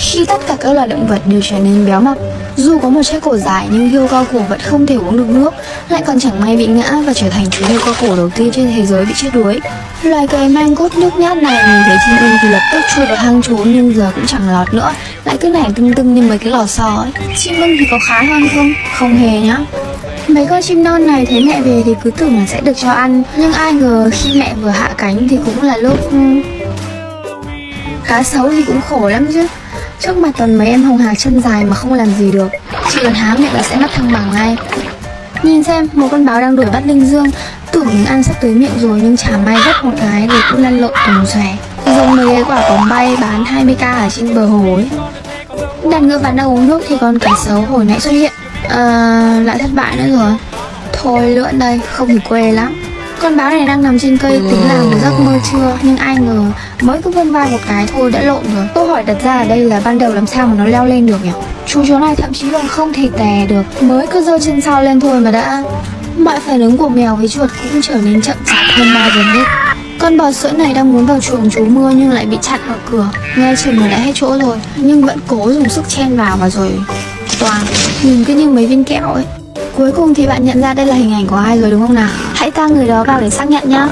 khi tất cả các loài động vật đều trở nên béo mập. Dù có một chiếc cổ dài nhưng hươu cao cổ vẫn không thể uống được nước, lại còn chẳng may bị ngã và trở thành chú hươu cao cổ đầu tiên trên thế giới bị chết đuối. Loài cây mang cốt nhút nhát này nhìn thấy chim ưng thì lập tức chui vào hang trốn nhưng giờ cũng chẳng lọt nữa, lại cứ nảy tưng tưng như mấy cái lò xo ấy. Chim ưng thì có khá hơn không? Không hề nhá. Mấy con chim non này thấy mẹ về thì cứ tưởng là sẽ được cho ăn Nhưng ai ngờ khi mẹ vừa hạ cánh thì cũng là lúc... Ừ. Cá sấu thì cũng khổ lắm chứ Trước mặt toàn mấy em hồng hạc chân dài mà không làm gì được Chỉ cần há miệng là sẽ mất thăng bằng ngay. Nhìn xem, một con báo đang đuổi bắt Linh Dương. Tưởng ăn sắp tới miệng rồi nhưng chả may rất một cái thì cũng lăn lộn tùng xòe. Dùng mấy cái quả bóng bay bán 20k ở trên bờ hồ ấy. Đàn ngựa bạn đang uống nước thì con cá sấu hồi nãy xuất hiện. À, lại thất bại nữa rồi. Thôi lượn đây, không thì quê lắm. Con báo này đang nằm trên cây tính làm một giấc mơ chưa? Nhưng ai ngờ mới cứ vươn vai một cái thôi đã lộn rồi. Câu hỏi đặt ra ở đây là ban đầu làm sao mà nó leo lên được nhỉ? Chú chó này thậm chí còn không thể tè được. Mới cứ giơ chân sau lên thôi mà đã. Mọi phản ứng của mèo với chuột cũng trở nên chậm chạp hơn bao giờ hết. Con bò sữa này đang muốn vào chuồng chú mưa nhưng lại bị chặn ở cửa. Nghe chừng là đã hết chỗ rồi Nhưng vẫn cố dùng sức chen vào và rồi toàn. Nhìn cứ như mấy viên kẹo ấy. Cuối cùng thì bạn nhận ra đây là hình ảnh của ai rồi đúng không nào Hãy ta người đó vào để xác nhận nhá.